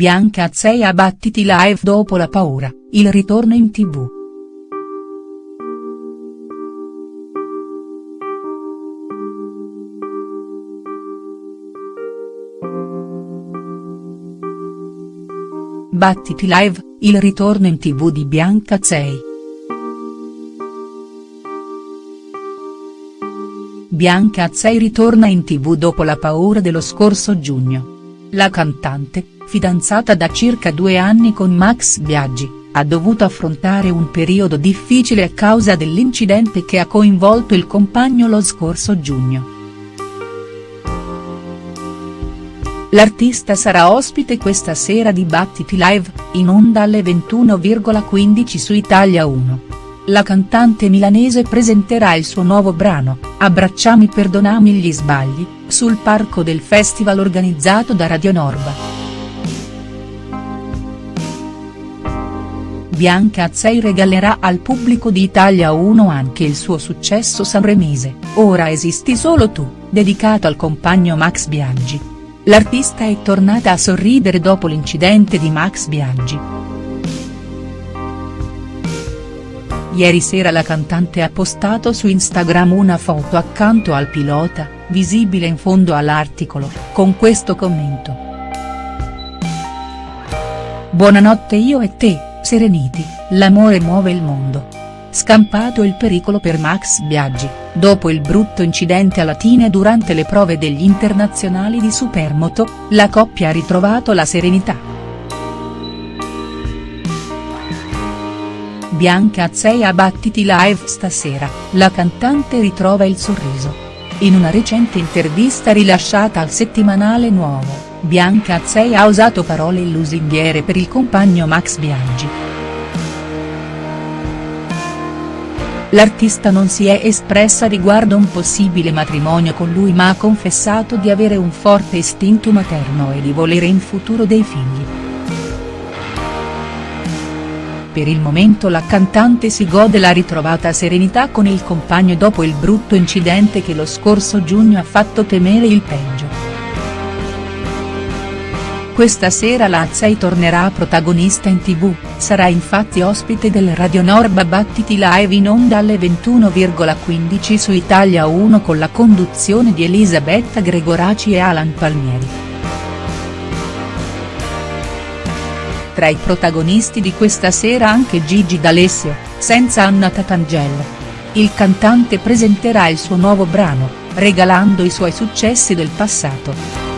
Bianca Azzei a Battiti Live dopo la paura, il ritorno in tv. Battiti Live, il ritorno in tv di Bianca Azzei. Bianca Azzei ritorna in tv dopo la paura dello scorso giugno. La cantante, fidanzata da circa due anni con Max Biaggi, ha dovuto affrontare un periodo difficile a causa dell'incidente che ha coinvolto il compagno lo scorso giugno. L'artista sarà ospite questa sera di Battiti Live, in onda alle 21,15 su Italia 1. La cantante milanese presenterà il suo nuovo brano, Abbracciami perdonami gli sbagli, sul parco del festival organizzato da Radio Norba. Bianca Azzei regalerà al pubblico di Italia 1 anche il suo successo sanremese, Ora esisti solo tu, dedicato al compagno Max Biaggi. L'artista è tornata a sorridere dopo l'incidente di Max Biaggi. Ieri sera la cantante ha postato su Instagram una foto accanto al pilota, visibile in fondo all'articolo, con questo commento. Buonanotte io e te, Sereniti, l'amore muove il mondo. Scampato il pericolo per Max Biaggi, dopo il brutto incidente a Latine durante le prove degli internazionali di Supermoto, la coppia ha ritrovato la serenità. Bianca Azzei a Battiti Live stasera, la cantante ritrova il sorriso. In una recente intervista rilasciata al settimanale Nuovo, Bianca Azzei ha usato parole lusinghiere per il compagno Max Biaggi. L'artista non si è espressa riguardo un possibile matrimonio con lui ma ha confessato di avere un forte istinto materno e di volere in futuro dei figli. Per il momento la cantante si gode la ritrovata serenità con il compagno dopo il brutto incidente che lo scorso giugno ha fatto temere il peggio. Questa sera la Azzei tornerà protagonista in tv, sarà infatti ospite del Radio Norba Battiti Live in onda alle 21,15 su Italia 1 con la conduzione di Elisabetta Gregoraci e Alan Palmieri. Tra i protagonisti di questa sera anche Gigi D'Alessio, senza Anna Tatangella. Il cantante presenterà il suo nuovo brano, regalando i suoi successi del passato.